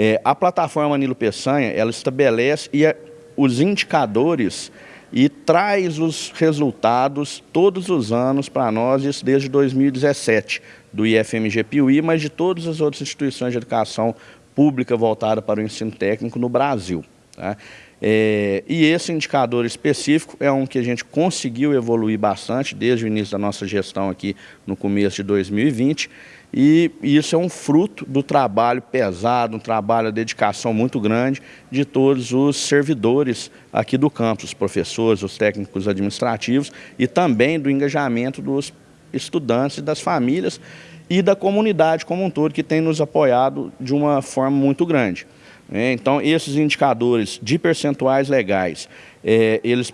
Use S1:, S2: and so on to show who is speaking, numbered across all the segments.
S1: É, a plataforma Nilo Peçanha, ela estabelece e a, os indicadores e traz os resultados todos os anos para nós, isso desde 2017, do IFMG Piuí, mas de todas as outras instituições de educação pública voltada para o ensino técnico no Brasil. Tá? É, e esse indicador específico é um que a gente conseguiu evoluir bastante desde o início da nossa gestão aqui no começo de 2020 e isso é um fruto do trabalho pesado, um trabalho, de dedicação muito grande de todos os servidores aqui do campus, os professores, os técnicos administrativos e também do engajamento dos estudantes e das famílias e da comunidade como um todo que tem nos apoiado de uma forma muito grande. É, então, esses indicadores de percentuais legais, é, eles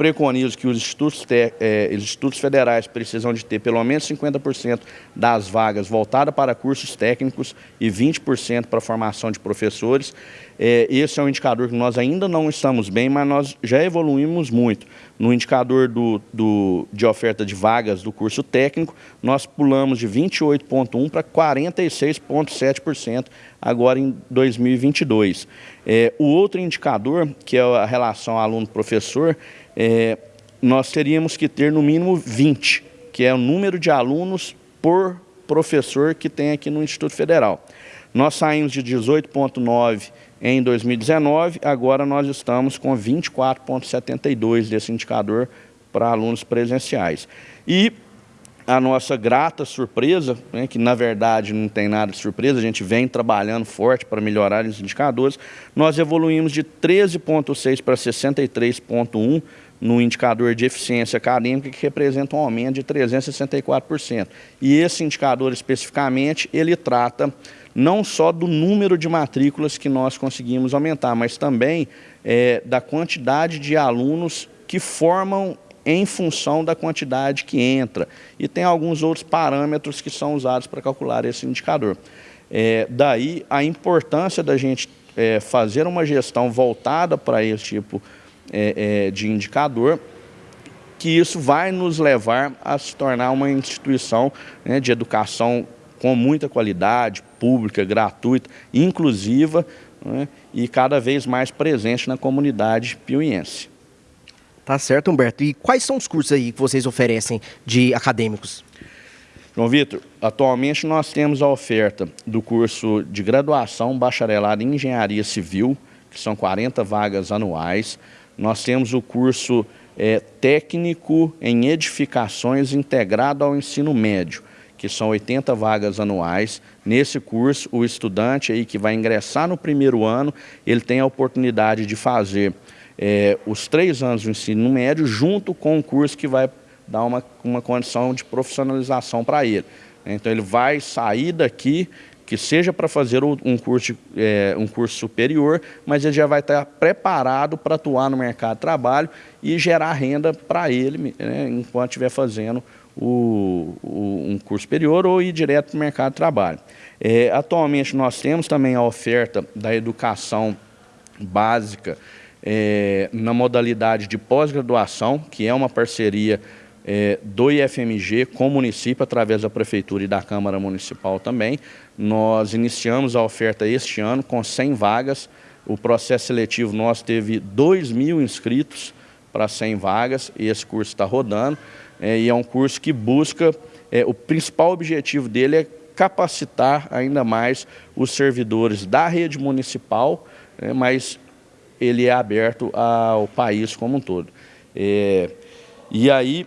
S1: preconizam que os institutos, te, é, os institutos federais precisam de ter pelo menos 50% das vagas voltadas para cursos técnicos e 20% para formação de professores. É, esse é um indicador que nós ainda não estamos bem, mas nós já evoluímos muito. No indicador do, do, de oferta de vagas do curso técnico, nós pulamos de 28,1% para 46,7% agora em 2022. É, o outro indicador, que é a relação aluno-professor, é, nós teríamos que ter no mínimo 20, que é o número de alunos por professor que tem aqui no Instituto Federal. Nós saímos de 18,9 em 2019, agora nós estamos com 24,72 desse indicador para alunos presenciais. E a nossa grata surpresa, né, que na verdade não tem nada de surpresa, a gente vem trabalhando forte para melhorar os indicadores, nós evoluímos de 13,6 para 63,1 no indicador de eficiência acadêmica, que representa um aumento de 364%. E esse indicador especificamente, ele trata não só do número de matrículas que nós conseguimos aumentar, mas também é, da quantidade de alunos que formam em função da quantidade que entra. E tem alguns outros parâmetros que são usados para calcular esse indicador. É, daí a importância da gente é, fazer uma gestão voltada para esse tipo é, é, de indicador, que isso vai nos levar a se tornar uma instituição né, de educação com muita qualidade, pública, gratuita, inclusiva né, e cada vez mais presente na comunidade piuiense.
S2: Tá certo, Humberto. E quais são os cursos aí que vocês oferecem de acadêmicos?
S1: João Vitor, atualmente nós temos a oferta do curso de graduação bacharelado em Engenharia Civil, que são 40 vagas anuais. Nós temos o curso é, técnico em edificações integrado ao ensino médio, que são 80 vagas anuais. Nesse curso, o estudante aí que vai ingressar no primeiro ano, ele tem a oportunidade de fazer é, os três anos do ensino médio junto com o curso que vai dar uma, uma condição de profissionalização para ele. Então ele vai sair daqui, que seja para fazer um curso, é, um curso superior, mas ele já vai estar preparado para atuar no mercado de trabalho e gerar renda para ele né, enquanto estiver fazendo o, o, um curso superior ou ir direto para o mercado de trabalho. É, atualmente nós temos também a oferta da educação básica é, na modalidade de pós-graduação, que é uma parceria é, do IFMG com o município, através da Prefeitura e da Câmara Municipal também. Nós iniciamos a oferta este ano com 100 vagas. O processo seletivo nosso teve 2 mil inscritos para 100 vagas e esse curso está rodando. É, e é um curso que busca, é, o principal objetivo dele é capacitar ainda mais os servidores da rede municipal, é, mas ele é aberto ao país como um todo. É, e aí,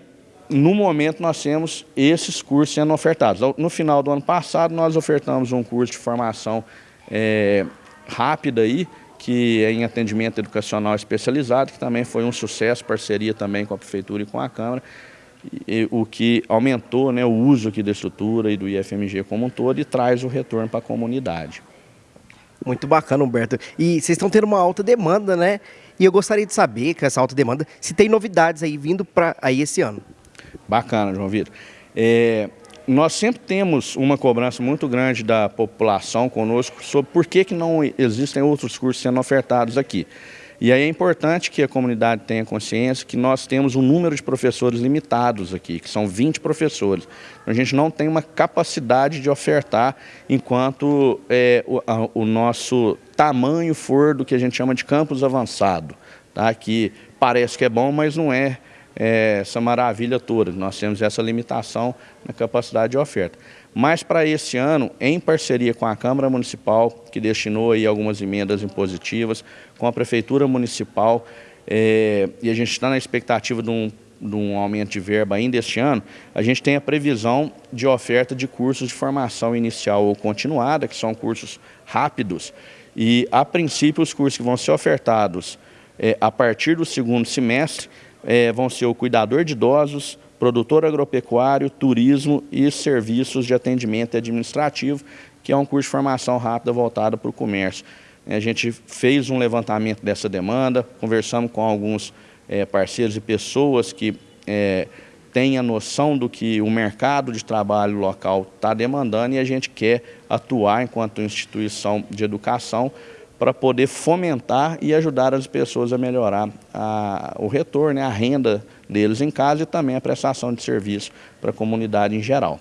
S1: no momento, nós temos esses cursos sendo ofertados. No final do ano passado, nós ofertamos um curso de formação é, rápida aí, que é em atendimento educacional especializado, que também foi um sucesso, parceria também com a Prefeitura e com a Câmara, e, o que aumentou né, o uso aqui da estrutura e do IFMG como um todo e traz o retorno para a comunidade.
S2: Muito bacana, Humberto. E vocês estão tendo uma alta demanda, né? E eu gostaria de saber, com essa alta demanda, se tem novidades aí vindo para aí esse ano.
S1: Bacana, João Vitor. É, nós sempre temos uma cobrança muito grande da população conosco sobre por que, que não existem outros cursos sendo ofertados aqui. E aí é importante que a comunidade tenha consciência que nós temos um número de professores limitados aqui, que são 20 professores. A gente não tem uma capacidade de ofertar enquanto é, o, a, o nosso tamanho for do que a gente chama de campus avançado, tá? que parece que é bom, mas não é, é essa maravilha toda. Nós temos essa limitação na capacidade de oferta. Mas para esse ano, em parceria com a Câmara Municipal, que destinou aí algumas emendas impositivas, com a Prefeitura Municipal, é, e a gente está na expectativa de um, de um aumento de verba ainda este ano, a gente tem a previsão de oferta de cursos de formação inicial ou continuada, que são cursos rápidos, e a princípio os cursos que vão ser ofertados é, a partir do segundo semestre é, vão ser o cuidador de idosos, produtor agropecuário, turismo e serviços de atendimento administrativo, que é um curso de formação rápida voltado para o comércio. A gente fez um levantamento dessa demanda, conversamos com alguns é, parceiros e pessoas que é, têm a noção do que o mercado de trabalho local está demandando e a gente quer atuar enquanto instituição de educação para poder fomentar e ajudar as pessoas a melhorar a, o retorno, a renda deles em casa e também a prestação de serviço para a comunidade em geral.